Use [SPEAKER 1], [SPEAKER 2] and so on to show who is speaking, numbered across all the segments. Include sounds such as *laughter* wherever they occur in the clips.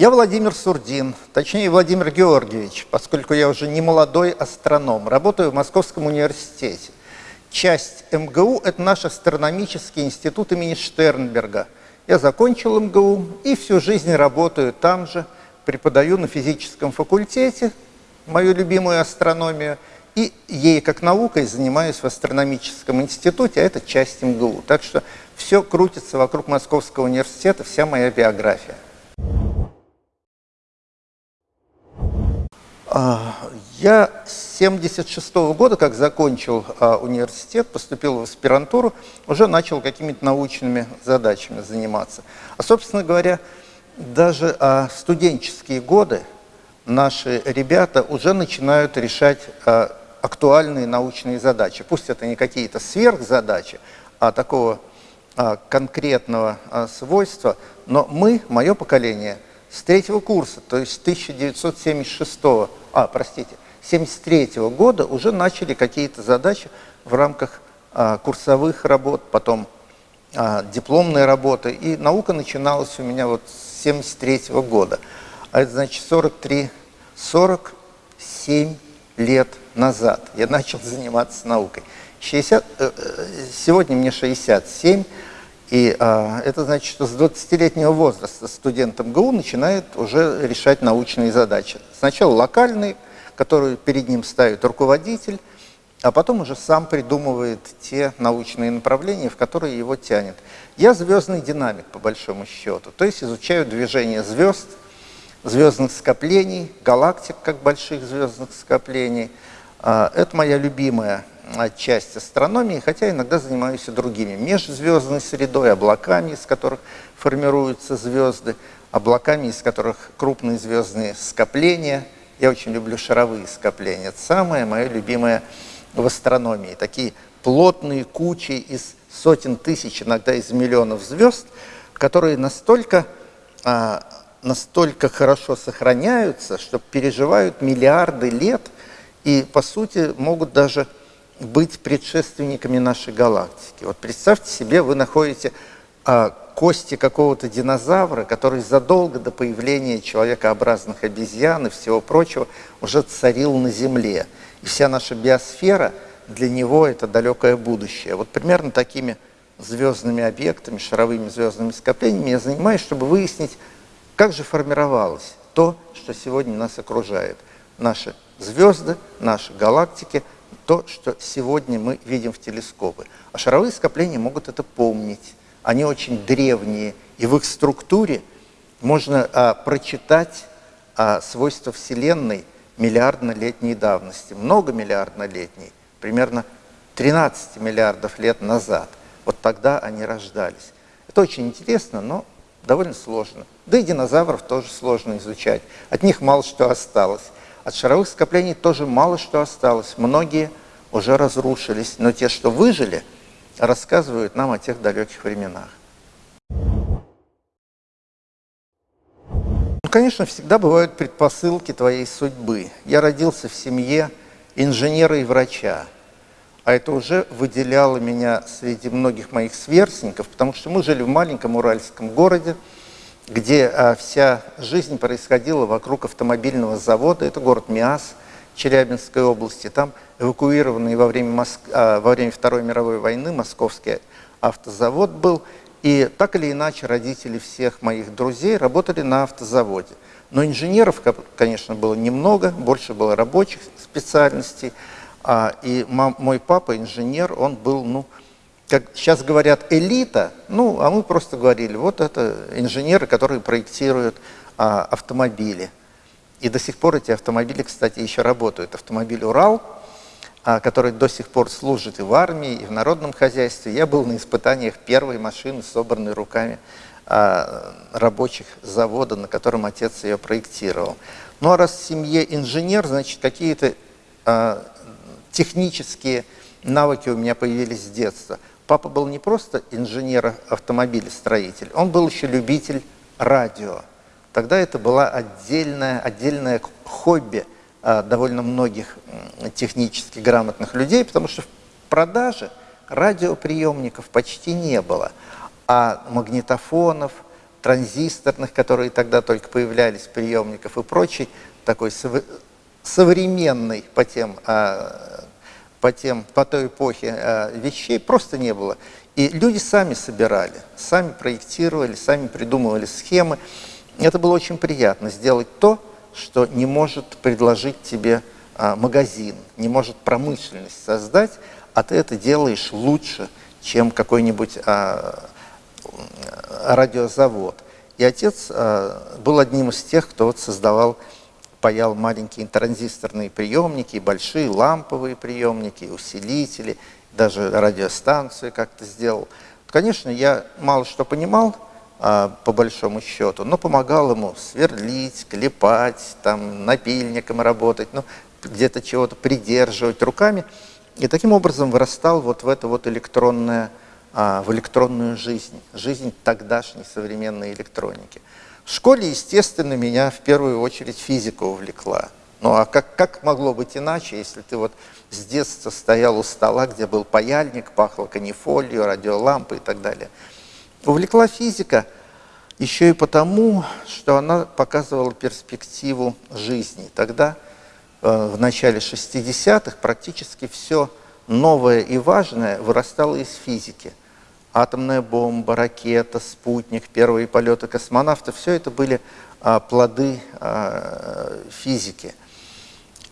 [SPEAKER 1] Я Владимир Сурдин, точнее Владимир Георгиевич, поскольку я уже не молодой астроном, работаю в Московском университете. Часть МГУ – это наш астрономический институт имени Штернберга. Я закончил МГУ и всю жизнь работаю там же, преподаю на физическом факультете мою любимую астрономию, и ей как наукой занимаюсь в астрономическом институте, а это часть МГУ. Так что все крутится вокруг Московского университета, вся моя биография. А, я с 76 -го года, как закончил а, университет, поступил в аспирантуру, уже начал какими-то научными задачами заниматься. А, собственно говоря, даже а, студенческие годы наши ребята уже начинают решать актуальные научные задачи. Пусть это не какие-то сверхзадачи, а такого конкретного свойства, но мы, мое поколение – с третьего курса, то есть 1976, а, простите, 73 года уже начали какие-то задачи в рамках а, курсовых работ, потом а, дипломные работы, и наука начиналась у меня вот с 73 года. А это значит 43, 47 лет назад я начал заниматься наукой. 60, э, э, сегодня мне 67, и а, это значит, что с 20-летнего возраста студент МГУ начинает уже решать научные задачи. Сначала локальные, которые перед ним ставит руководитель, а потом уже сам придумывает те научные направления, в которые его тянет. Я звездный динамик, по большому счету, то есть изучаю движение звезд, звездных скоплений, галактик как больших звездных скоплений. А, это моя любимая часть астрономии, хотя иногда занимаюсь и другими. Межзвездной средой, облаками, из которых формируются звезды, облаками, из которых крупные звездные скопления. Я очень люблю шаровые скопления. Это самое мое любимое в астрономии. Такие плотные кучи из сотен тысяч, иногда из миллионов звезд, которые настолько, а, настолько хорошо сохраняются, что переживают миллиарды лет и, по сути, могут даже быть предшественниками нашей галактики. Вот представьте себе, вы находите а, кости какого-то динозавра, который задолго до появления человекообразных обезьян и всего прочего уже царил на Земле. И вся наша биосфера для него это далекое будущее. Вот примерно такими звездными объектами, шаровыми звездными скоплениями я занимаюсь, чтобы выяснить, как же формировалось то, что сегодня нас окружает. Наши звезды, наши галактики – то, что сегодня мы видим в телескопы. А шаровые скопления могут это помнить. Они очень древние, и в их структуре можно а, прочитать а, свойства Вселенной миллиардно-летней давности, многомиллиардно-летней, примерно 13 миллиардов лет назад. Вот тогда они рождались. Это очень интересно, но довольно сложно. Да и динозавров тоже сложно изучать. От них мало что осталось. От шаровых скоплений тоже мало что осталось. Многие уже разрушились, но те, что выжили, рассказывают нам о тех далеких временах. Ну, конечно, всегда бывают предпосылки твоей судьбы. Я родился в семье инженера и врача, а это уже выделяло меня среди многих моих сверстников, потому что мы жили в маленьком уральском городе, где а, вся жизнь происходила вокруг автомобильного завода. Это город Миас Челябинской области. Там эвакуированный во время, Моск... а, во время Второй мировой войны московский автозавод был. И так или иначе родители всех моих друзей работали на автозаводе. Но инженеров, конечно, было немного, больше было рабочих специальностей. А, и мой папа, инженер, он был, ну, как сейчас говорят, элита, ну, а мы просто говорили, вот это инженеры, которые проектируют а, автомобили. И до сих пор эти автомобили, кстати, еще работают. Автомобиль «Урал», а, который до сих пор служит и в армии, и в народном хозяйстве. Я был на испытаниях первой машины, собранной руками а, рабочих завода, на котором отец ее проектировал. Ну а раз в семье инженер, значит, какие-то а, технические навыки у меня появились с детства – Папа был не просто инженер-автомобилестроитель, он был еще любитель радио. Тогда это была отдельное, отдельное хобби а, довольно многих технически грамотных людей, потому что в продаже радиоприемников почти не было, а магнитофонов, транзисторных, которые тогда только появлялись, приемников и прочий, такой сов современный по тем, а, по, тем, по той эпохе а, вещей просто не было. И люди сами собирали, сами проектировали, сами придумывали схемы. Это было очень приятно сделать то, что не может предложить тебе а, магазин, не может промышленность создать, а ты это делаешь лучше, чем какой-нибудь радиозавод. И отец был одним из тех, кто вот создавал, паял маленькие транзисторные приемники, большие ламповые приемники, усилители, даже радиостанцию как-то сделал. Конечно, я мало что понимал, а, по большому счету, но помогал ему сверлить, клепать, там, напильником работать, ну, где-то чего-то придерживать руками. И таким образом вырастал вот в это вот электронное, а, в электронную жизнь, жизнь тогдашней современной электроники. В школе, естественно, меня в первую очередь физика увлекла. Ну а как, как могло быть иначе, если ты вот с детства стоял у стола, где был паяльник, пахло канифолью, радиолампы и так далее – Увлекла физика еще и потому, что она показывала перспективу жизни. Тогда, э, в начале 60-х, практически все новое и важное вырастало из физики. Атомная бомба, ракета, спутник, первые полеты космонавтов – все это были а, плоды а, физики.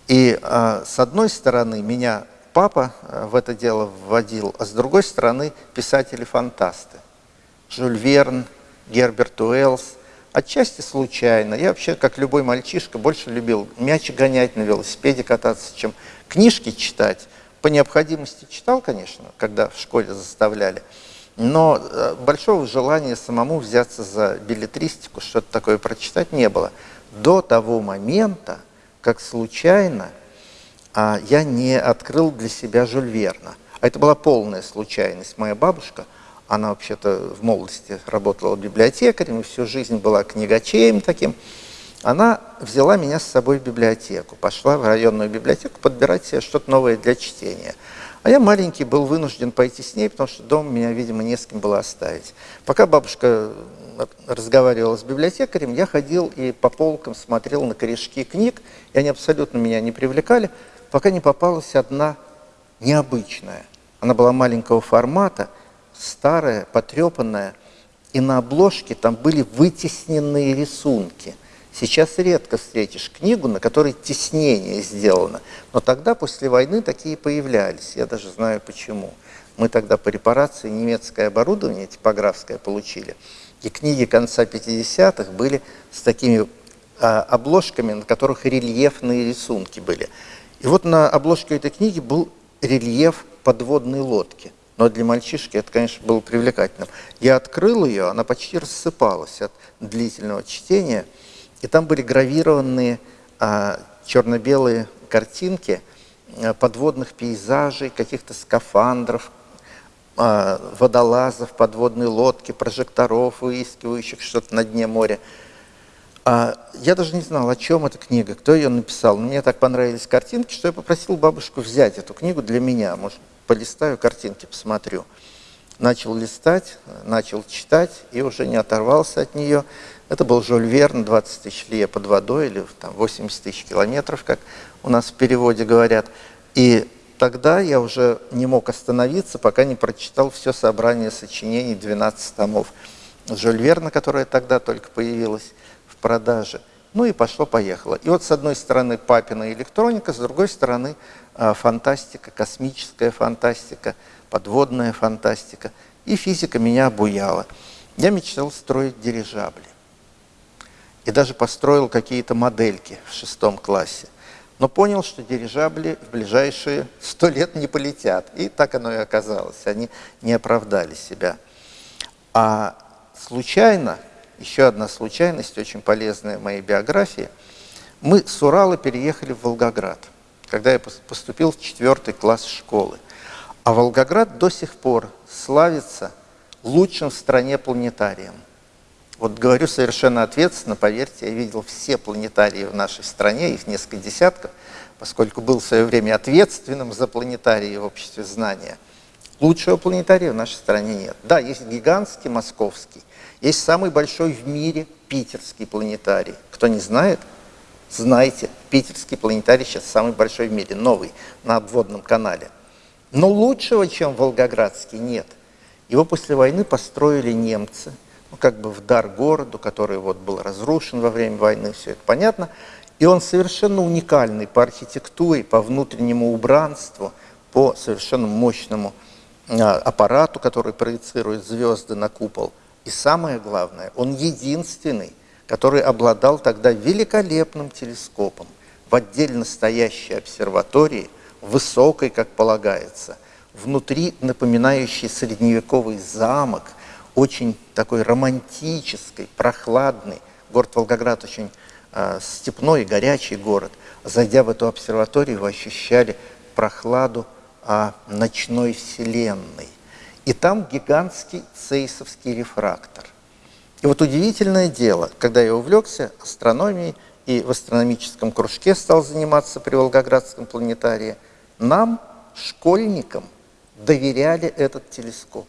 [SPEAKER 1] И а, с одной стороны, меня папа в это дело вводил, а с другой стороны, писатели-фантасты. Жюль Верн, Герберт Уэллс. Отчасти случайно. Я вообще, как любой мальчишка, больше любил мяч гонять, на велосипеде кататься, чем книжки читать. По необходимости читал, конечно, когда в школе заставляли. Но э, большого желания самому взяться за билетристику, что-то такое прочитать не было. До того момента, как случайно а, я не открыл для себя Жюль Верна. А это была полная случайность. Моя бабушка – она вообще-то в молодости работала библиотекарем и всю жизнь была книгачеем таким. Она взяла меня с собой в библиотеку, пошла в районную библиотеку подбирать себе что-то новое для чтения. А я маленький был вынужден пойти с ней, потому что дома меня, видимо, не с кем было оставить. Пока бабушка разговаривала с библиотекарем, я ходил и по полкам смотрел на корешки книг, и они абсолютно меня не привлекали, пока не попалась одна необычная. Она была маленького формата, старая, потрепанная, и на обложке там были вытесненные рисунки. Сейчас редко встретишь книгу, на которой теснение сделано. Но тогда, после войны, такие появлялись. Я даже знаю почему. Мы тогда по репарации немецкое оборудование типографское получили. И книги конца 50-х были с такими а, обложками, на которых рельефные рисунки были. И вот на обложке этой книги был рельеф подводной лодки. Но для мальчишки это, конечно, было привлекательным. Я открыл ее, она почти рассыпалась от длительного чтения, и там были гравированные а, черно-белые картинки а, подводных пейзажей, каких-то скафандров, а, водолазов, подводной лодки, прожекторов, выискивающих что-то на дне моря. А, я даже не знал, о чем эта книга, кто ее написал. Мне так понравились картинки, что я попросил бабушку взять эту книгу для меня. Может, полистаю картинки, посмотрю. Начал листать, начал читать и уже не оторвался от нее. Это был Жюль Верн, 20 тысяч лье под водой, или там, 80 тысяч километров, как у нас в переводе говорят. И тогда я уже не мог остановиться, пока не прочитал все собрание сочинений 12 томов Жюль Верна, которое тогда только появилось в продаже. Ну и пошло-поехало. И вот с одной стороны папина электроника, с другой стороны а, фантастика, космическая фантастика, подводная фантастика. И физика меня обуяла. Я мечтал строить дирижабли. И даже построил какие-то модельки в шестом классе. Но понял, что дирижабли в ближайшие сто лет не полетят. И так оно и оказалось. Они не оправдали себя. А случайно, еще одна случайность, очень полезная в моей биографии, мы с Урала переехали в Волгоград – когда я поступил в четвертый класс школы. А Волгоград до сих пор славится лучшим в стране планетарием. Вот говорю совершенно ответственно, поверьте, я видел все планетарии в нашей стране, их несколько десятков, поскольку был в свое время ответственным за планетарии в обществе знания. Лучшего планетария в нашей стране нет. Да, есть гигантский московский, есть самый большой в мире питерский планетарий. Кто не знает, знайте, питерский планетарий сейчас самый большой в мире, новый, на обводном канале. Но лучшего, чем Волгоградский, нет. Его после войны построили немцы, ну, как бы в дар городу, который вот был разрушен во время войны, все это понятно. И он совершенно уникальный по архитектуре, по внутреннему убранству, по совершенно мощному а, аппарату, который проецирует звезды на купол. И самое главное, он единственный, который обладал тогда великолепным телескопом в отдельно стоящей обсерватории, высокой, как полагается, внутри напоминающий средневековый замок, очень такой романтический, прохладный. Город Волгоград очень э, степной горячий город. Зайдя в эту обсерваторию, вы ощущали прохладу э, ночной вселенной. И там гигантский цейсовский рефрактор. И вот удивительное дело, когда я увлекся астрономией и в астрономическом кружке стал заниматься при Волгоградском планетарии, нам, школьникам, доверяли этот телескоп.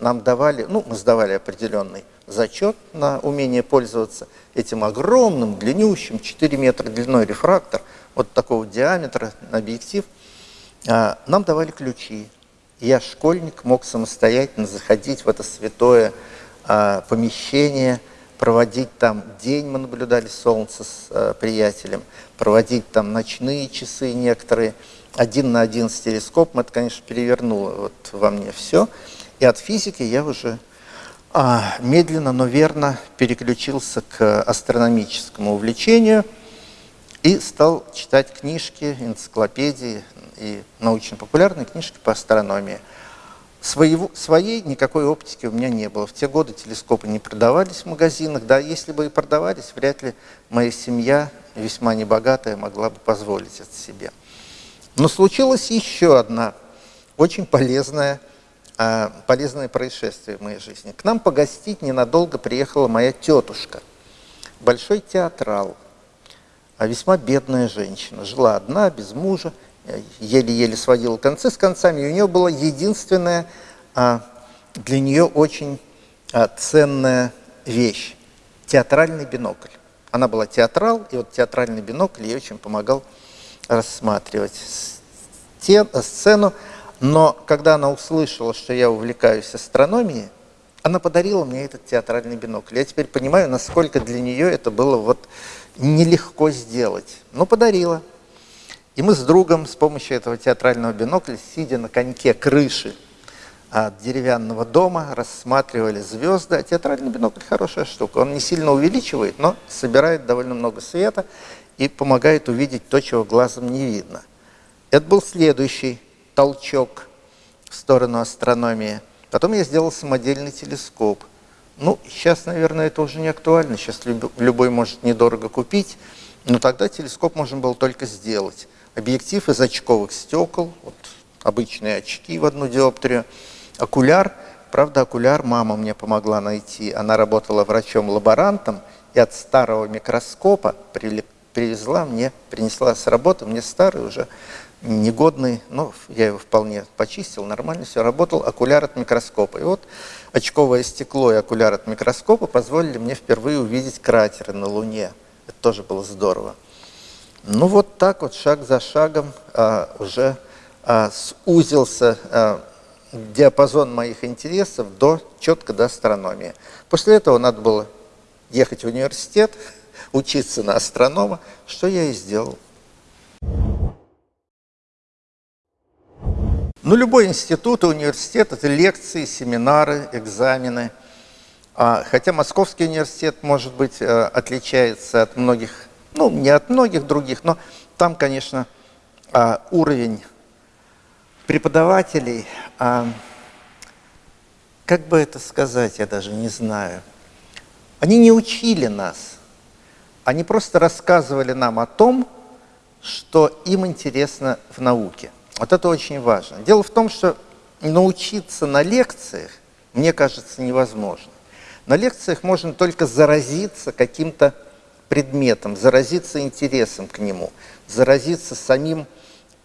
[SPEAKER 1] Нам давали, ну, мы сдавали определенный зачет на умение пользоваться этим огромным, длиннющим, 4 метра длиной рефрактор, вот такого диаметра объектив. А, нам давали ключи. Я, школьник, мог самостоятельно заходить в это святое а, помещение, проводить там день, мы наблюдали солнце с а, приятелем, проводить там ночные часы некоторые, один на один с телескопом, это, конечно, перевернуло вот во мне все. И от физики я уже а, медленно, но верно переключился к астрономическому увлечению и стал читать книжки, энциклопедии и научно-популярные книжки по астрономии. Своего, своей никакой оптики у меня не было. В те годы телескопы не продавались в магазинах. Да, если бы и продавались, вряд ли моя семья, весьма небогатая, могла бы позволить это себе. Но случилась еще одна очень полезная, полезное происшествие в моей жизни. К нам погостить ненадолго приехала моя тетушка, большой театрал, а весьма бедная женщина. Жила одна, без мужа, еле-еле сводила концы с концами. И у нее была единственная а, для нее очень ценная вещь – театральный бинокль. Она была театрал, и вот театральный бинокль ей очень помогал рассматривать сцену, но когда она услышала, что я увлекаюсь астрономией, она подарила мне этот театральный бинокль. Я теперь понимаю, насколько для нее это было вот нелегко сделать. Но подарила. И мы с другом с помощью этого театрального бинокля, сидя на коньке крыши от деревянного дома, рассматривали звезды. А театральный бинокль хорошая штука. Он не сильно увеличивает, но собирает довольно много света и помогает увидеть то, чего глазом не видно. Это был следующий толчок в сторону астрономии. Потом я сделал самодельный телескоп. Ну, сейчас, наверное, это уже не актуально. Сейчас любой может недорого купить. Но тогда телескоп можно было только сделать. Объектив из очковых стекол, вот обычные очки в одну диоптрию, окуляр. Правда, окуляр мама мне помогла найти. Она работала врачом-лаборантом, и от старого микроскопа привезла мне, принесла с работы, мне старый уже, негодный, но я его вполне почистил, нормально все, работал окуляр от микроскопа. И вот очковое стекло и окуляр от микроскопа позволили мне впервые увидеть кратеры на Луне. Это тоже было здорово. Ну вот так вот, шаг за шагом, а, уже а, сузился а, диапазон моих интересов до четко до астрономии. После этого надо было ехать в университет, *laughs* учиться на астронома, что я и сделал. Ну, любой институт и университет – это лекции, семинары, экзамены. А, хотя Московский университет, может быть, э, отличается от многих, ну, не от многих других, но там, конечно, а, уровень преподавателей, а, как бы это сказать, я даже не знаю. Они не учили нас, они просто рассказывали нам о том, что им интересно в науке. Вот это очень важно. Дело в том, что научиться на лекциях, мне кажется, невозможно. На лекциях можно только заразиться каким-то предметом, заразиться интересом к нему, заразиться самим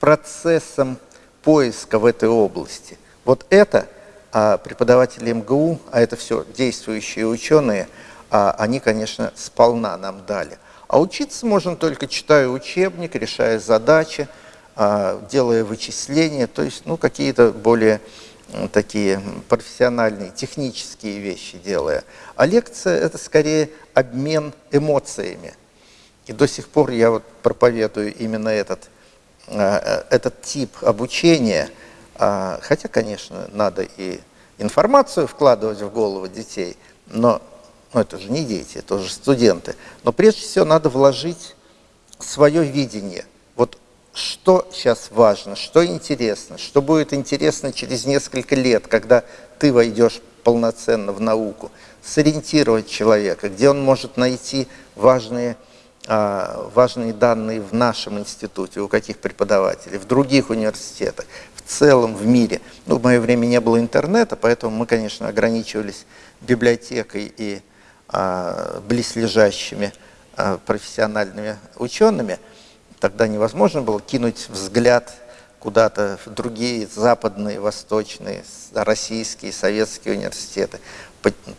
[SPEAKER 1] процессом поиска в этой области. Вот это а, преподаватели МГУ, а это все действующие ученые, а, они, конечно, сполна нам дали. А учиться можно только читая учебник, решая задачи, делая вычисления, то есть ну, какие-то более такие профессиональные, технические вещи делая. А лекция – это скорее обмен эмоциями. И до сих пор я вот проповедую именно этот, а, этот тип обучения, а, хотя, конечно, надо и информацию вкладывать в голову детей, но ну, это же не дети, это уже студенты. Но прежде всего надо вложить свое видение. Что сейчас важно, что интересно, что будет интересно через несколько лет, когда ты войдешь полноценно в науку, сориентировать человека, где он может найти важные, а, важные данные в нашем институте, у каких преподавателей, в других университетах, в целом в мире. Ну, в мое время не было интернета, поэтому мы, конечно, ограничивались библиотекой и а, близлежащими а, профессиональными учеными, тогда невозможно было кинуть взгляд куда-то в другие западные, восточные, российские, советские университеты,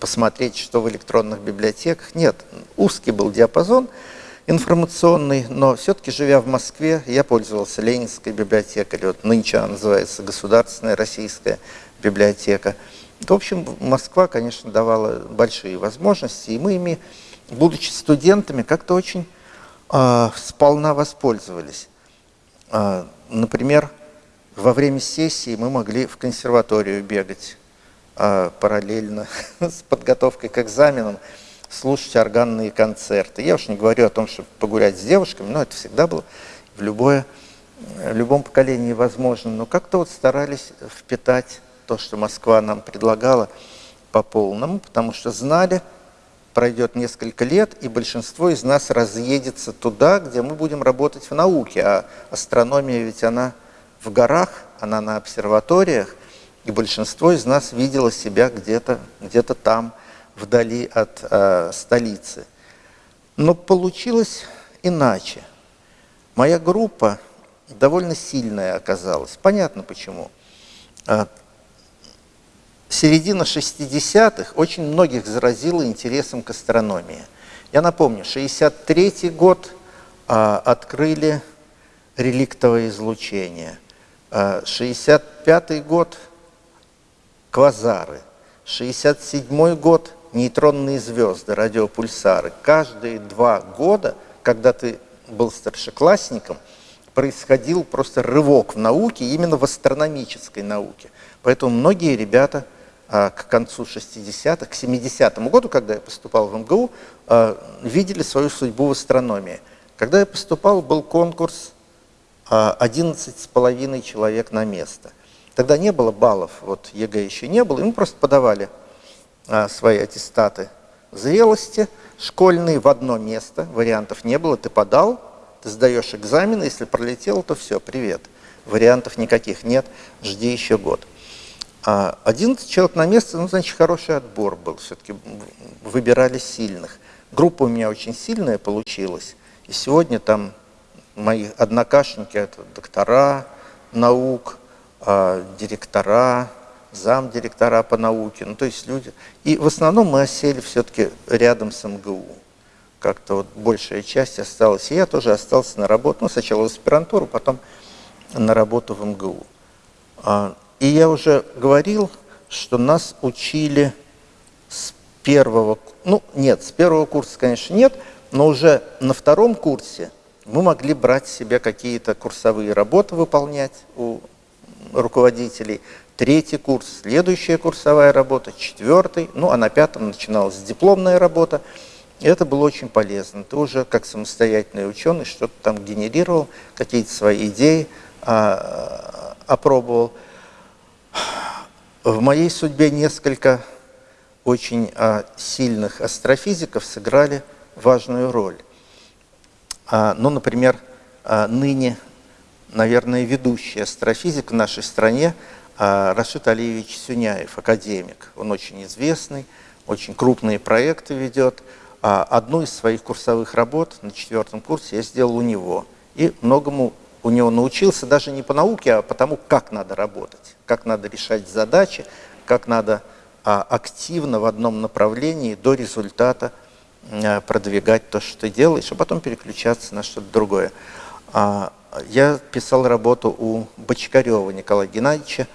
[SPEAKER 1] посмотреть, что в электронных библиотеках. Нет, узкий был диапазон информационный, но все-таки, живя в Москве, я пользовался Ленинской библиотекой, или вот нынче она называется Государственная российская библиотека. В общем, Москва, конечно, давала большие возможности, и мы ими, будучи студентами, как-то очень сполна воспользовались. Э, например, во время сессии мы могли в консерваторию бегать э, параллельно *laughs* с подготовкой к экзаменам, слушать органные концерты. Я уж не говорю о том, чтобы погулять с девушками, но это всегда было в, любое, в любом поколении возможно. Но как-то вот старались впитать то, что Москва нам предлагала по полному, потому что знали, пройдет несколько лет, и большинство из нас разъедется туда, где мы будем работать в науке. А астрономия ведь она в горах, она на обсерваториях, и большинство из нас видело себя где-то где, -то, там, вдали от э, столицы. Но получилось иначе. Моя группа довольно сильная оказалась. Понятно почему. Середина 60-х очень многих заразила интересом к астрономии. Я напомню, 63 год а, открыли реликтовое излучение, а, 65 год квазары, 67 год нейтронные звезды, радиопульсары. Каждые два года, когда ты был старшеклассником, происходил просто рывок в науке, именно в астрономической науке. Поэтому многие ребята – к концу 60-х, к 70-му году, когда я поступал в МГУ, а, видели свою судьбу в астрономии. Когда я поступал, был конкурс 11,5 а, человек на место. Тогда не было баллов, вот ЕГЭ еще не было, и мы просто подавали свои аттестаты зрелости школьные в одно место, вариантов не было, ты подал, ты сдаешь экзамен, если пролетел, то все, привет. Вариантов никаких нет, жди еще год. 11 а человек на место, ну, значит, хороший отбор был. Все-таки выбирали сильных. Группа у меня очень сильная получилась. И сегодня там мои однокашники, это доктора наук, а, директора, замдиректора по науке, ну, то есть люди. И в основном мы осели все-таки рядом с МГУ. Как-то вот большая часть осталась. И я тоже остался на работу, ну, сначала в аспирантуру, потом на работу в МГУ. И я уже говорил, что нас учили с первого, ну нет, с первого курса, конечно, нет, но уже на втором курсе мы могли брать себе какие-то курсовые работы выполнять у руководителей. Третий курс, следующая курсовая работа, четвертый, ну а на пятом начиналась дипломная работа. И это было очень полезно. Ты уже как самостоятельный ученый что-то там генерировал, какие-то свои идеи а, опробовал. В моей судьбе несколько очень а, сильных астрофизиков сыграли важную роль. А, ну, например, а, ныне, наверное, ведущий астрофизик в нашей стране Рашид Алиевич Сюняев, академик. Он очень известный, очень крупные проекты ведет. Одну из своих курсовых работ на четвертом курсе я сделал у него. И многому у него научился даже не по науке, а потому, как надо работать, как надо решать задачи, как надо а, активно в одном направлении до результата а, продвигать то, что ты делаешь, а потом переключаться на что-то другое. А, я писал работу у Бочкарева Николая Геннадьевича,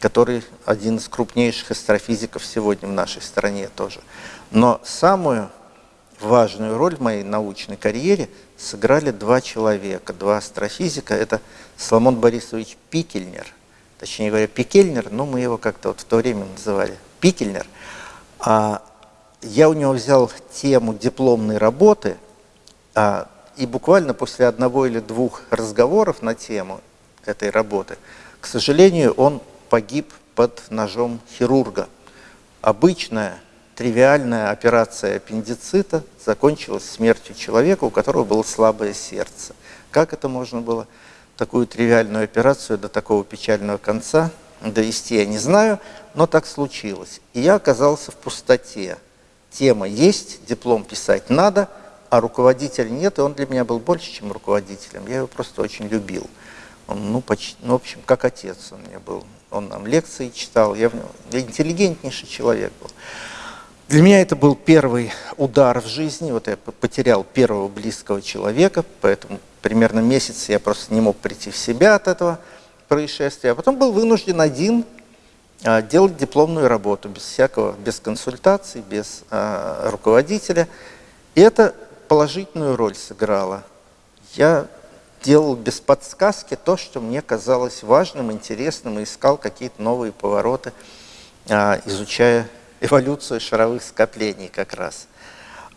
[SPEAKER 1] который один из крупнейших астрофизиков сегодня в нашей стране тоже. Но самую важную роль в моей научной карьере сыграли два человека, два астрофизика. Это Соломон Борисович Пикельнер, точнее говоря, Пикельнер, но мы его как-то вот в то время называли Пикельнер. А я у него взял тему дипломной работы, а, и буквально после одного или двух разговоров на тему этой работы, к сожалению, он погиб под ножом хирурга. Обычная тривиальная операция аппендицита закончилась смертью человека, у которого было слабое сердце. Как это можно было такую тривиальную операцию до такого печального конца довести, я не знаю, но так случилось. И я оказался в пустоте. Тема есть, диплом писать надо, а руководителя нет, и он для меня был больше, чем руководителем. Я его просто очень любил. Он, ну, почти, ну, в общем, как отец он мне был. Он нам лекции читал, я в него интеллигентнейший человек был. Для меня это был первый удар в жизни. Вот я потерял первого близкого человека, поэтому примерно месяц я просто не мог прийти в себя от этого происшествия. А потом был вынужден один а, делать дипломную работу, без всякого, без консультаций, без а, руководителя. И это положительную роль сыграло. Я делал без подсказки то, что мне казалось важным, интересным, и искал какие-то новые повороты, а, изучая эволюцию шаровых скоплений как раз.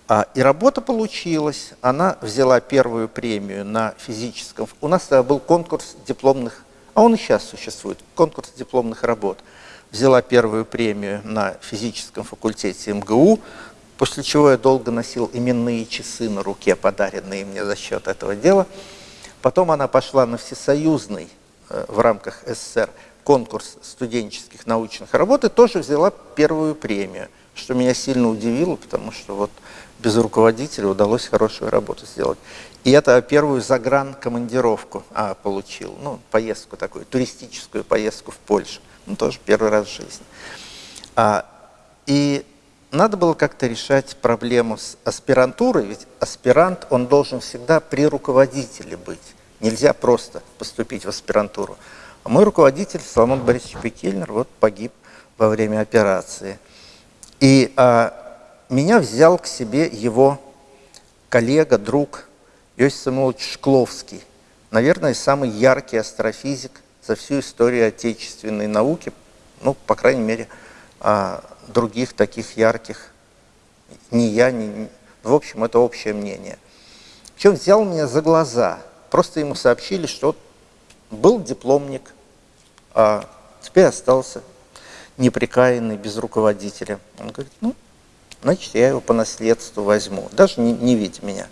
[SPEAKER 1] А, и работа получилась. Она взяла первую премию на физическом... У нас тогда был конкурс дипломных, а он и сейчас существует, конкурс дипломных работ. Взяла первую премию на физическом факультете МГУ, после чего я долго носил именные часы на руке, подаренные мне за счет этого дела. Потом она пошла на всесоюзный э, в рамках СССР конкурс студенческих научных работ и тоже взяла первую премию, что меня сильно удивило, потому что вот без руководителя удалось хорошую работу сделать. И это первую загран-командировку а, получил, ну, поездку такую, туристическую поездку в Польшу, ну, тоже первый раз в жизни. А, и надо было как-то решать проблему с аспирантурой, ведь аспирант, он должен всегда при руководителе быть. Нельзя просто поступить в аспирантуру. Мой руководитель, Соломон Борисович Пекельнер, вот погиб во время операции. И а, меня взял к себе его коллега, друг Иосиф Самуилович Шкловский. Наверное, самый яркий астрофизик за всю историю отечественной науки, ну, по крайней мере, а, других таких ярких ни я, ни... В общем, это общее мнение. Причем взял меня за глаза. Просто ему сообщили, что был дипломник, а теперь остался неприкаянный, без руководителя. Он говорит, ну, значит, я его по наследству возьму, даже не, не видя меня.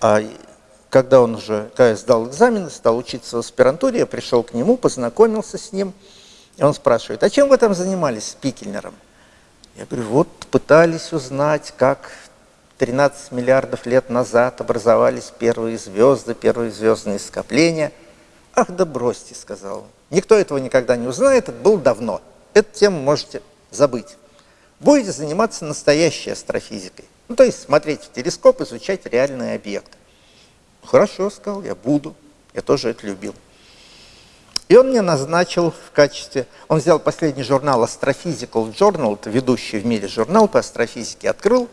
[SPEAKER 1] А когда он уже, когда я сдал экзамены, стал учиться в аспирантуре, я пришел к нему, познакомился с ним, и он спрашивает, а чем вы там занимались с Пикельнером? Я говорю, вот пытались узнать, как 13 миллиардов лет назад образовались первые звезды, первые звездные скопления. Ах, да бросьте, сказал он. Никто этого никогда не узнает, это было давно. Эту тему можете забыть. Будете заниматься настоящей астрофизикой. Ну, то есть смотреть в телескоп, изучать реальные объекты. Хорошо, сказал, я буду. Я тоже это любил. И он мне назначил в качестве... Он взял последний журнал Astrophysical Journal, это ведущий в мире журнал по астрофизике, открыл.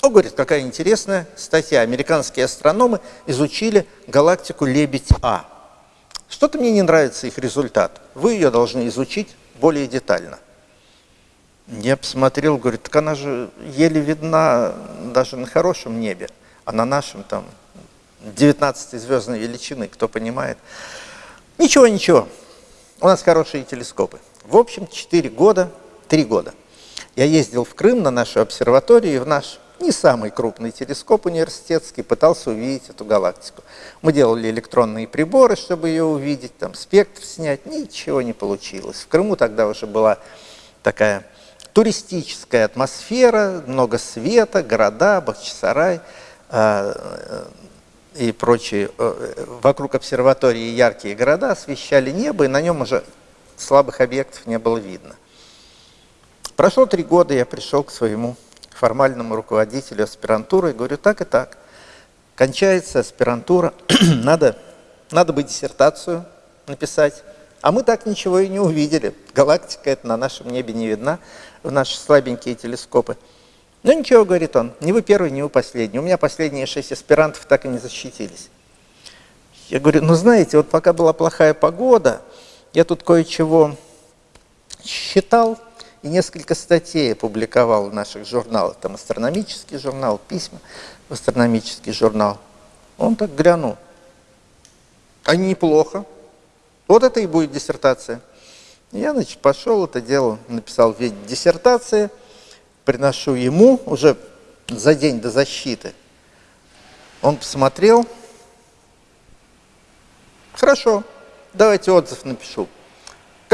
[SPEAKER 1] Он говорит, какая интересная статья. Американские астрономы изучили галактику Лебедь-А. Что-то мне не нравится их результат. Вы ее должны изучить более детально. Я посмотрел, говорит, так она же еле видна даже на хорошем небе, а на нашем там 19 звездной величины, кто понимает. Ничего, ничего, у нас хорошие телескопы. В общем, 4 года, 3 года. Я ездил в Крым на нашу обсерваторию и в наш не самый крупный телескоп университетский, пытался увидеть эту галактику. Мы делали электронные приборы, чтобы ее увидеть, там спектр снять, ничего не получилось. В Крыму тогда уже была такая туристическая атмосфера, много света, города, Бахчисарай. А, и прочие, э, вокруг обсерватории яркие города освещали небо, и на нем уже слабых объектов не было видно. Прошло три года, я пришел к своему формальному руководителю аспирантуры говорю, так и так, кончается аспирантура, *clears throat* надо, надо бы диссертацию написать, а мы так ничего и не увидели. Галактика это на нашем небе не видна, в наши слабенькие телескопы. Ну ничего, говорит он, не вы первый, не вы последний. У меня последние шесть аспирантов так и не защитились. Я говорю, ну знаете, вот пока была плохая погода, я тут кое-чего считал и несколько статей опубликовал в наших журналах. Там астрономический журнал, письма в астрономический журнал. Он так глянул. А неплохо. Вот это и будет диссертация. Я, значит, пошел это дело, написал в виде диссертации – приношу ему уже за день до защиты. Он посмотрел. Хорошо, давайте отзыв напишу.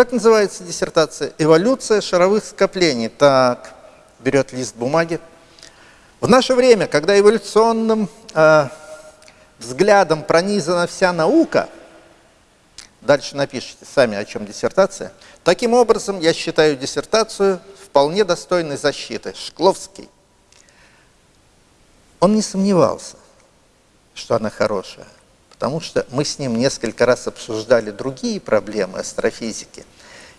[SPEAKER 1] Как называется диссертация? Эволюция шаровых скоплений. Так, берет лист бумаги. В наше время, когда эволюционным э, взглядом пронизана вся наука, дальше напишите сами, о чем диссертация, таким образом я считаю диссертацию вполне достойной защиты, Шкловский, он не сомневался, что она хорошая, потому что мы с ним несколько раз обсуждали другие проблемы астрофизики,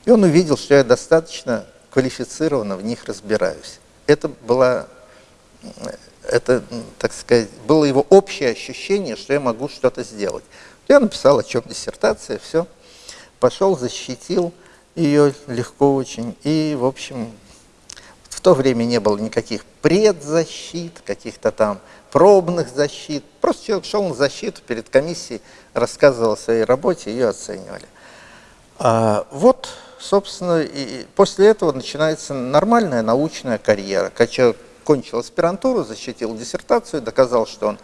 [SPEAKER 1] и он увидел, что я достаточно квалифицированно в них разбираюсь. Это было, это, так сказать, было его общее ощущение, что я могу что-то сделать. Я написал, о чем диссертация, все. Пошел, защитил ее легко очень. И, в общем, в то время не было никаких предзащит, каких-то там пробных защит. Просто человек шел на защиту перед комиссией, рассказывал о своей работе, ее оценивали. А, вот, собственно, и после этого начинается нормальная научная карьера. Когда человек кончил аспирантуру, защитил диссертацию, доказал, что он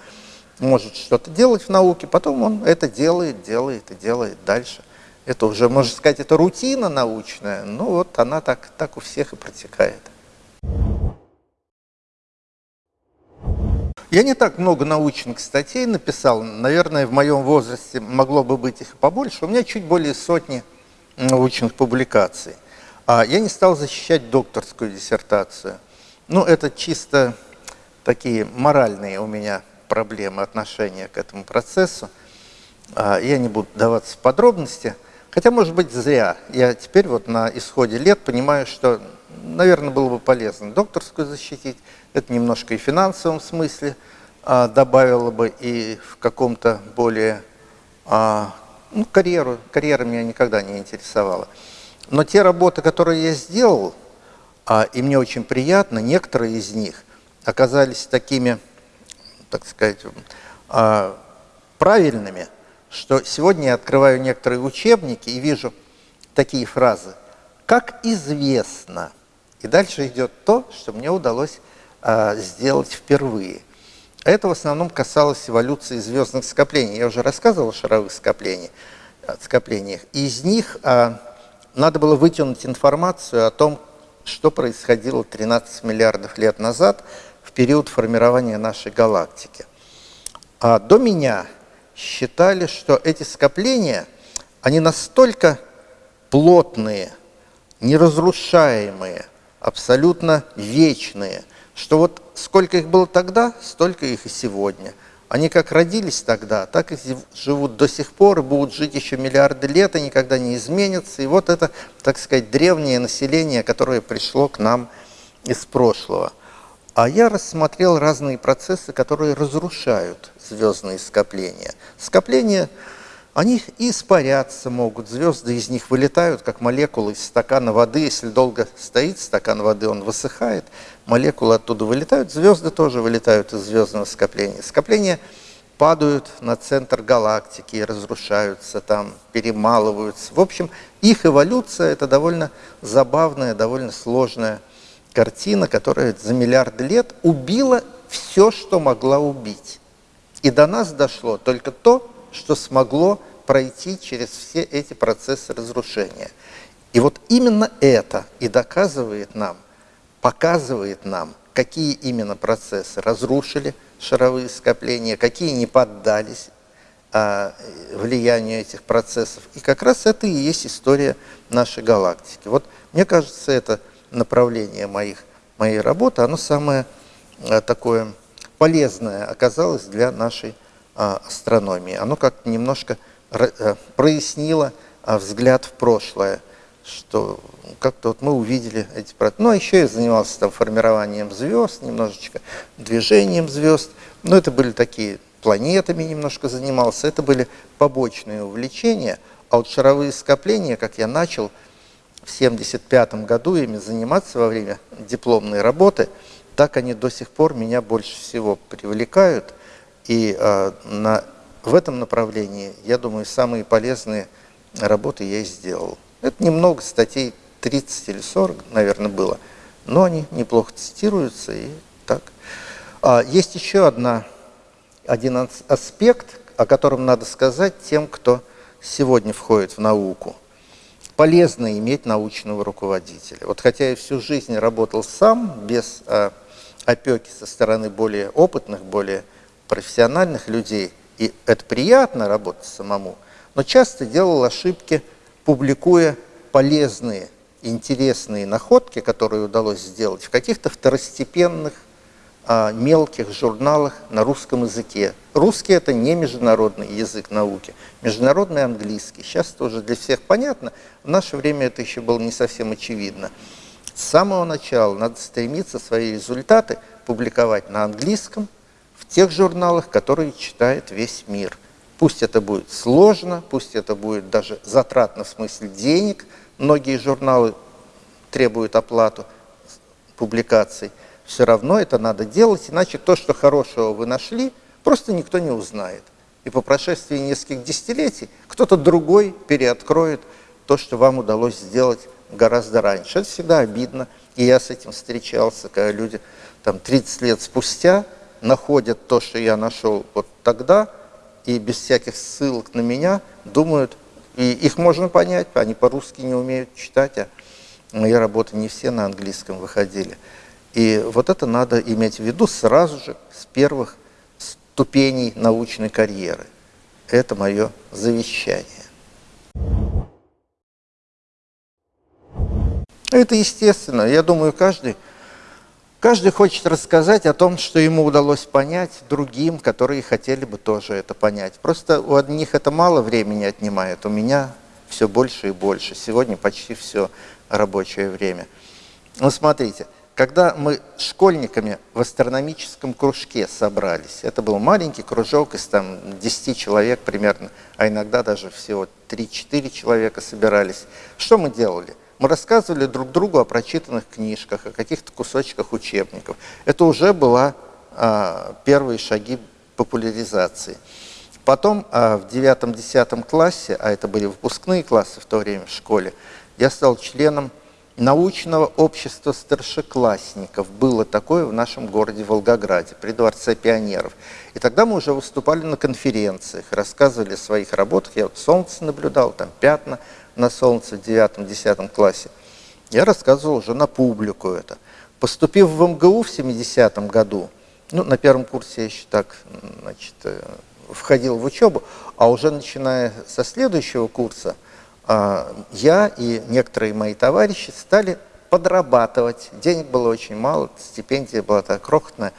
[SPEAKER 1] может что-то делать в науке, потом он это делает, делает и делает дальше. Это уже, можно сказать, это рутина научная, но вот она так, так у всех и протекает. Я не так много научных статей написал, наверное, в моем возрасте могло бы быть их побольше. У меня чуть более сотни научных публикаций. А я не стал защищать докторскую диссертацию. Ну, это чисто такие моральные у меня проблемы отношения к этому процессу. А я не буду даваться в подробности. Хотя, может быть, зря. Я теперь вот на исходе лет понимаю, что наверное, было бы полезно докторскую защитить. Это немножко и в финансовом смысле а, добавило бы и в каком-то более... А, ну, карьеру, карьера меня никогда не интересовала. Но те работы, которые я сделал, а, и мне очень приятно, некоторые из них оказались такими, так сказать, а, правильными, что сегодня я открываю некоторые учебники и вижу такие фразы. Как известно, и дальше идет то, что мне удалось сделать впервые. Это в основном касалось эволюции звездных скоплений. Я уже рассказывал о шаровых скоплениях. скоплениях. из них а, надо было вытянуть информацию о том, что происходило 13 миллиардов лет назад в период формирования нашей галактики. А до меня считали, что эти скопления, они настолько плотные, неразрушаемые, абсолютно вечные, что вот сколько их было тогда, столько их и сегодня. Они как родились тогда, так и живут до сих пор, и будут жить еще миллиарды лет, и никогда не изменятся. И вот это, так сказать, древнее население, которое пришло к нам из прошлого. А я рассмотрел разные процессы, которые разрушают звездные скопления. Скопления они испаряться могут, звезды из них вылетают, как молекулы из стакана воды. Если долго стоит стакан воды, он высыхает, молекулы оттуда вылетают, звезды тоже вылетают из звездного скопления. Скопления падают на центр галактики разрушаются там, перемалываются. В общем, их эволюция – это довольно забавная, довольно сложная картина, которая за миллиарды лет убила все, что могла убить. И до нас дошло только то, что смогло пройти через все эти процессы разрушения. И вот именно это и доказывает нам, показывает нам, какие именно процессы разрушили шаровые скопления, какие не поддались а, влиянию этих процессов. И как раз это и есть история нашей галактики. Вот мне кажется, это направление моих, моей работы, оно самое а, такое полезное оказалось для нашей а, астрономии. Оно как-то немножко а, прояснило а, взгляд в прошлое, что как-то вот мы увидели эти процессы. Ну, а еще я занимался там формированием звезд, немножечко движением звезд. Но это были такие, планетами немножко занимался, это были побочные увлечения. А вот шаровые скопления, как я начал в 1975 году ими заниматься во время дипломной работы, так они до сих пор меня больше всего привлекают. И э, на, в этом направлении, я думаю, самые полезные работы я и сделал. Это немного статей, 30 или 40, наверное, было, но они неплохо цитируются и так. А, есть еще одна, один аспект, о котором надо сказать тем, кто сегодня входит в науку. Полезно иметь научного руководителя. Вот хотя я всю жизнь работал сам, без а, опеки со стороны более опытных, более профессиональных людей, и это приятно работать самому, но часто делал ошибки, публикуя полезные, интересные находки, которые удалось сделать в каких-то второстепенных, а, мелких журналах на русском языке. Русский – это не международный язык науки, международный английский. Сейчас это уже для всех понятно, в наше время это еще было не совсем очевидно. С самого начала надо стремиться свои результаты публиковать на английском, в тех журналах, которые читает весь мир. Пусть это будет сложно, пусть это будет даже затратно в смысле денег. Многие журналы требуют оплату публикаций. Все равно это надо делать, иначе то, что хорошего вы нашли, просто никто не узнает. И по прошествии нескольких десятилетий кто-то другой переоткроет то, что вам удалось сделать гораздо раньше. Это всегда обидно. И я с этим встречался, когда люди там 30 лет спустя находят то, что я нашел вот тогда, и без всяких ссылок на меня думают, и их можно понять, они по-русски не умеют читать, а мои работы не все на английском выходили. И вот это надо иметь в виду сразу же с первых ступеней научной карьеры. Это мое завещание. Это естественно. Я думаю, каждый, каждый хочет рассказать о том, что ему удалось понять другим, которые хотели бы тоже это понять. Просто у одних это мало времени отнимает, у меня все больше и больше. Сегодня почти все рабочее время. Ну, смотрите, когда мы школьниками в астрономическом кружке собрались, это был маленький кружок из там 10 человек примерно, а иногда даже всего 3-4 человека собирались, что мы делали – мы рассказывали друг другу о прочитанных книжках, о каких-то кусочках учебников. Это уже была а, первые шаги популяризации. Потом а, в девятом-десятом классе, а это были выпускные классы в то время в школе, я стал членом научного общества старшеклассников. Было такое в нашем городе Волгограде, при Дворце пионеров. И тогда мы уже выступали на конференциях, рассказывали о своих работах. Я вот солнце наблюдал, там пятна на солнце в девятом-десятом классе, я рассказывал уже на публику это. Поступив в МГУ в 70-м году, ну, на первом курсе я еще так, значит, э, входил в учебу, а уже начиная со следующего курса, а, я и некоторые мои товарищи стали подрабатывать. Денег было очень мало, стипендия была так крохотная.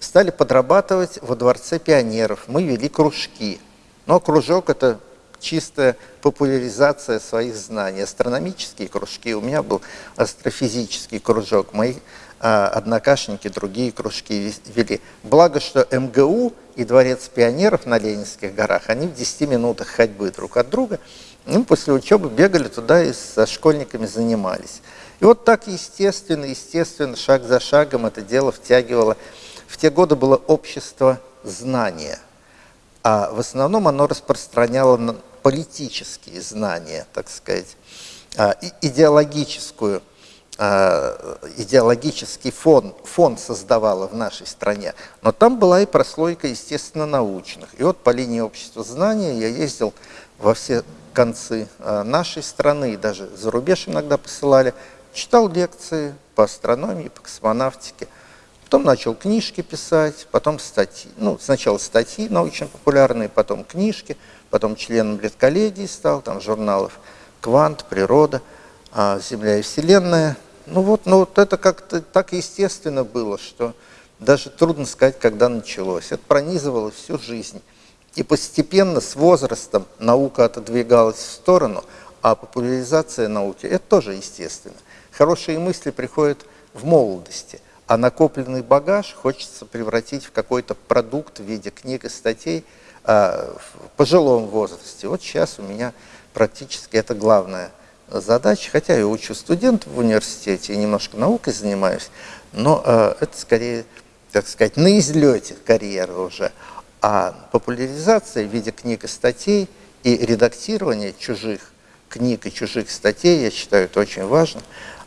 [SPEAKER 1] Стали подрабатывать во Дворце пионеров. Мы вели кружки. Но кружок – это чистая популяризация своих знаний. Астрономические кружки, у меня был астрофизический кружок, мои а, однокашники другие кружки вели. Благо, что МГУ и Дворец пионеров на Ленинских горах, они в 10 минутах ходьбы друг от друга. Мы после учебы бегали туда и со школьниками занимались. И вот так естественно, естественно, шаг за шагом это дело втягивало. В те годы было общество знания а в основном оно распространяло политические знания, так сказать, а, идеологическую, а, идеологический фон, фон создавало в нашей стране. Но там была и прослойка, естественно, научных. И вот по линии общества знания я ездил во все концы а, нашей страны, и даже за рубеж иногда посылали, читал лекции по астрономии, по космонавтике. Потом начал книжки писать, потом статьи. Ну, сначала статьи научно-популярные, потом книжки, потом членом редколлегии стал, там журналов «Квант», «Природа», а, «Земля и Вселенная». Ну вот, ну вот это как-то так естественно было, что даже трудно сказать, когда началось. Это пронизывало всю жизнь. И постепенно, с возрастом, наука отодвигалась в сторону, а популяризация науки – это тоже естественно. Хорошие мысли приходят в молодости, а накопленный багаж хочется превратить в какой-то продукт в виде книг и статей а, в пожилом возрасте. Вот сейчас у меня практически это главная задача, хотя я учу студентов в университете и немножко наукой занимаюсь, но а, это скорее, так сказать, на излете карьеры уже. А популяризация в виде книг и статей и редактирование чужих книг и чужих статей, я считаю, это очень важно,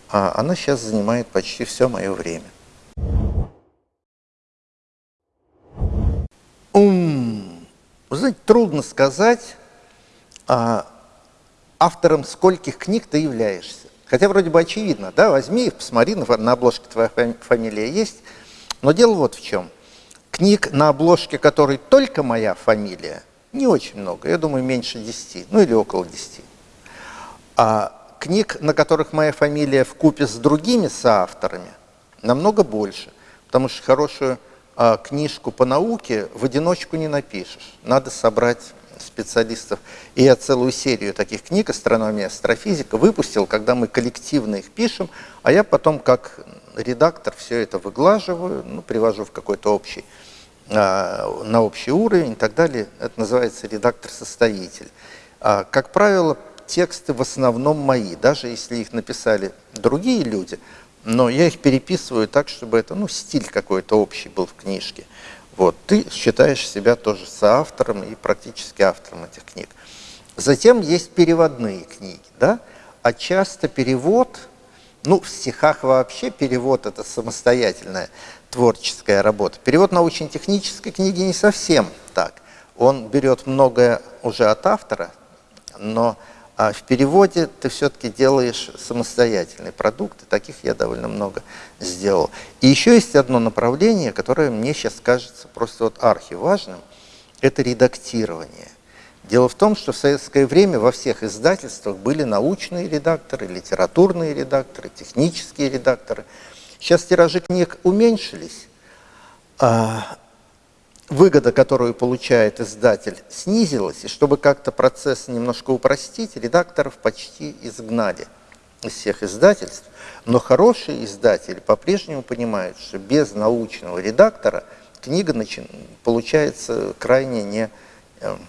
[SPEAKER 1] а она сейчас занимает почти все мое время. Ум. Вы знаете, трудно сказать, а, автором скольких книг ты являешься. Хотя вроде бы очевидно, да, возьми их, посмотри, на обложке твоя фамилия есть. Но дело вот в чем. Книг, на обложке которой только моя фамилия, не очень много, я думаю, меньше 10, ну или около 10. А книг, на которых моя фамилия в купе с другими соавторами, намного больше, потому что хорошую а, книжку по науке в одиночку не напишешь. Надо собрать специалистов. И я целую серию таких книг «Астрономия, астрофизика» выпустил, когда мы коллективно их пишем, а я потом как редактор все это выглаживаю, ну, привожу в какой-то общий, а, на общий уровень и так далее. Это называется редактор-составитель. А, как правило, тексты в основном мои, даже если их написали другие люди, но я их переписываю так, чтобы это, ну, стиль какой-то общий был в книжке. Вот, ты считаешь себя тоже соавтором и практически автором этих книг. Затем есть переводные книги, да, а часто перевод, ну, в стихах вообще перевод – это самостоятельная творческая работа. Перевод научно-технической книги не совсем так. Он берет многое уже от автора, но а в переводе ты все-таки делаешь самостоятельный продукт, и таких я довольно много сделал. И еще есть одно направление, которое мне сейчас кажется просто вот архиважным, это редактирование. Дело в том, что в советское время во всех издательствах были научные редакторы, литературные редакторы, технические редакторы. Сейчас тиражи книг уменьшились, а выгода, которую получает издатель, снизилась, и чтобы как-то процесс немножко упростить, редакторов почти изгнали из всех издательств. Но хорошие издатели по-прежнему понимают, что без научного редактора книга начи... получается крайне не, эм,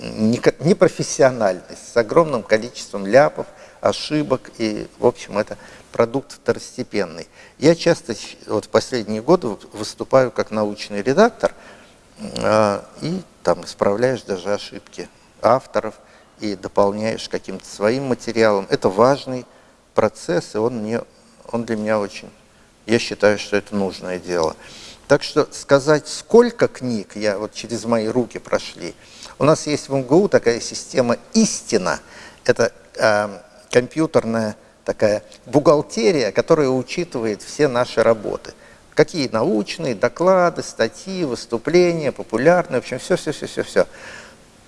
[SPEAKER 1] не, непрофессиональной, с огромным количеством ляпов, ошибок, и, в общем, это продукт второстепенный. Я часто вот в последние годы выступаю как научный редактор – и там исправляешь даже ошибки авторов и дополняешь каким-то своим материалом. Это важный процесс, и он, мне, он для меня очень, я считаю, что это нужное дело. Так что сказать, сколько книг я вот через мои руки прошли. У нас есть в МГУ такая система «Истина». Это э, компьютерная такая бухгалтерия, которая учитывает все наши работы – Какие научные, доклады, статьи, выступления, популярные, в общем, все-все-все-все-все.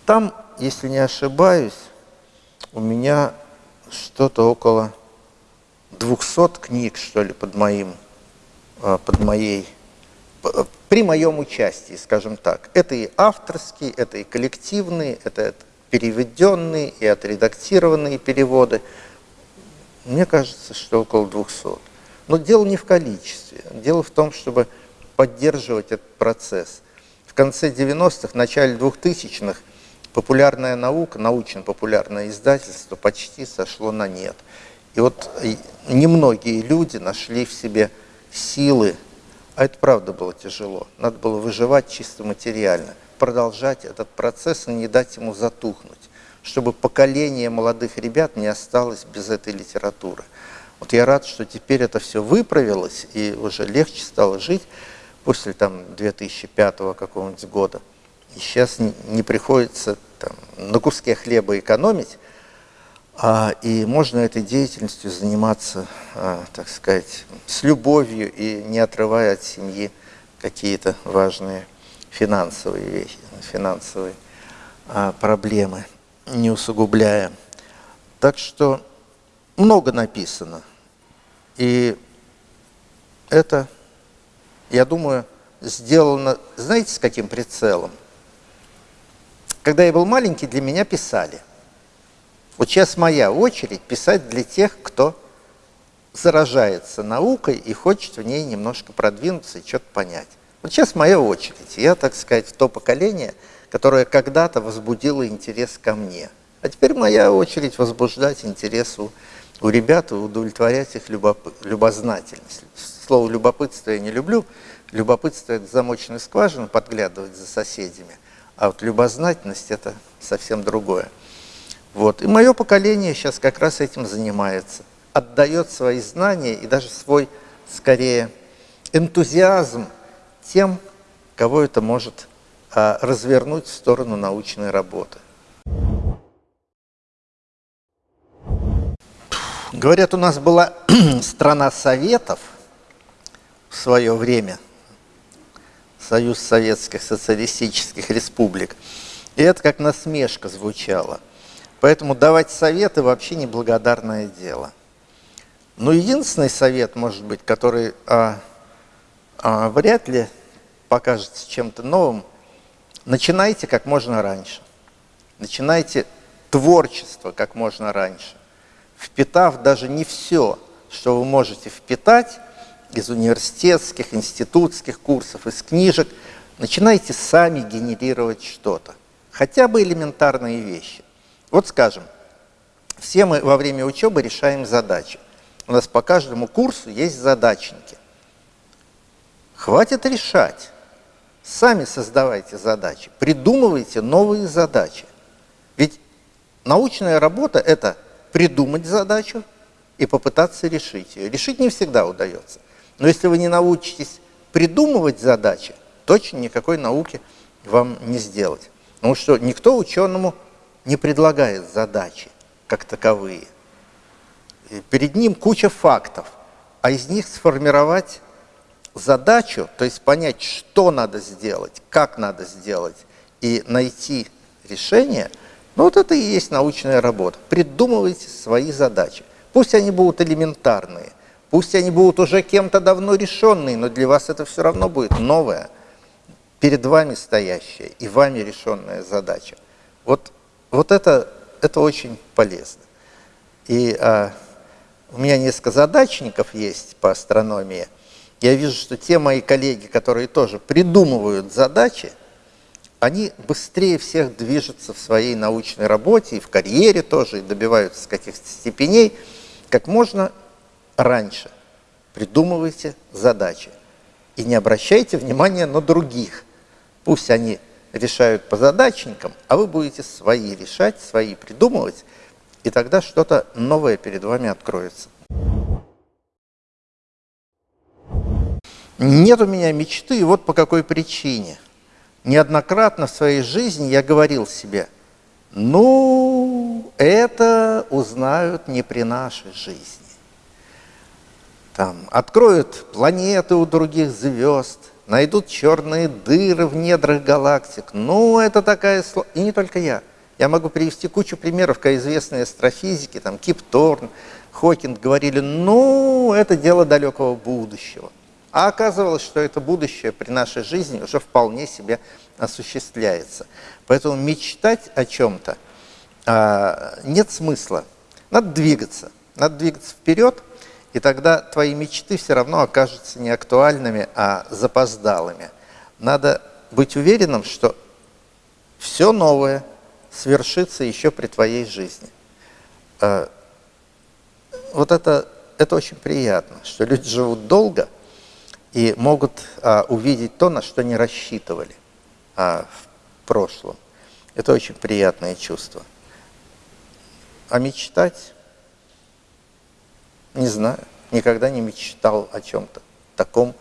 [SPEAKER 1] Там, если не ошибаюсь, у меня что-то около 200 книг, что ли, под моим, а, под моей, при моем участии, скажем так. Это и авторские, это и коллективные, это переведенные и отредактированные переводы. Мне кажется, что около 200. Но дело не в количестве, дело в том, чтобы поддерживать этот процесс. В конце 90-х, начале 2000-х популярная наука, научно-популярное издательство почти сошло на нет. И вот немногие люди нашли в себе силы, а это правда было тяжело, надо было выживать чисто материально, продолжать этот процесс и не дать ему затухнуть, чтобы поколение молодых ребят не осталось без этой литературы. Вот я рад, что теперь это все выправилось, и уже легче стало жить после там 2005 какого-нибудь года. И сейчас не, приходится там, на куске хлеба экономить, А, и можно этой деятельностью заниматься, а, так сказать, с любовью и не отрывая от семьи какие-то важные финансовые вещи, финансовые а, проблемы, не усугубляя. Так что много написано. И это, я думаю, сделано, знаете, с каким прицелом? Когда я был маленький, для меня писали. Вот сейчас моя очередь писать для тех, кто заражается наукой и хочет в ней немножко продвинуться и что-то понять. Вот сейчас моя очередь. Я, так сказать, в то поколение, которое когда-то возбудило интерес ко мне. А теперь моя очередь возбуждать интерес у, у ребят удовлетворять их любопы, любознательность. Слово «любопытство» я не люблю. Любопытство – это замоченная скважина, подглядывать за соседями. А вот любознательность – это совсем другое. Вот. И мое поколение сейчас как раз этим занимается. Отдает свои знания и даже свой, скорее, энтузиазм тем, кого это может а, развернуть в сторону научной работы. Говорят, у нас была *clears throat* страна советов в свое время, Союз Советских Социалистических Республик. И это как насмешка звучало. Поэтому давать советы вообще неблагодарное дело. Но единственный совет, может быть, который а, а, вряд ли покажется чем-то новым, начинайте как можно раньше. Начинайте творчество как можно раньше впитав даже не все, что вы можете впитать из университетских, институтских курсов, из книжек, начинайте сами генерировать что-то. Хотя бы элементарные вещи. Вот скажем, все мы во время учебы решаем задачи. У нас по каждому курсу есть задачники. Хватит решать. Сами создавайте задачи, придумывайте новые задачи. Ведь научная работа – это придумать задачу и попытаться решить ее. Решить не всегда удается. Но если вы не научитесь придумывать задачи, точно никакой науки вам не сделать. Потому что никто ученому не предлагает задачи как таковые. Перед ним куча фактов, а из них сформировать задачу, то есть понять, что надо сделать, как надо сделать, и найти решение – ну вот это и есть научная работа. Придумывайте свои задачи. Пусть они будут элементарные, пусть они будут уже кем-то давно решенные, но для вас это все равно будет новое, перед вами стоящая и вами решенная задача. Вот, вот это, это очень полезно. И а, у меня несколько задачников есть по астрономии. Я вижу, что те мои коллеги, которые тоже придумывают задачи, они быстрее всех движутся в своей научной работе и в карьере тоже, и добиваются каких-то степеней, как можно раньше. Придумывайте задачи и не обращайте внимания на других. Пусть они решают по задачникам, а вы будете свои решать, свои придумывать, и тогда что-то новое перед вами откроется. Нет у меня мечты, вот по какой причине – неоднократно в своей жизни я говорил себе, ну, это узнают не при нашей жизни. Там откроют планеты у других звезд, найдут черные дыры в недрах галактик. Ну, это такая... И не только я. Я могу привести кучу примеров, как известные астрофизики, там Кип Торн, Хокинг говорили, ну, это дело далекого будущего. А оказывалось, что это будущее при нашей жизни уже вполне себе осуществляется. Поэтому мечтать о чем-то а, нет смысла. Надо двигаться. Надо двигаться вперед, и тогда твои мечты все равно окажутся не актуальными, а запоздалыми. Надо быть уверенным, что все новое свершится еще при твоей жизни. А, вот это, это очень приятно, что люди живут долго – и могут а, увидеть то, на что не рассчитывали а, в прошлом. Это очень приятное чувство. А мечтать? Не знаю. Никогда не мечтал о чем-то таком,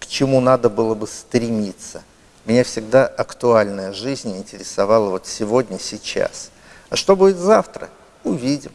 [SPEAKER 1] к чему надо было бы стремиться. Меня всегда актуальная жизнь интересовала вот сегодня, сейчас. А что будет завтра? увидим.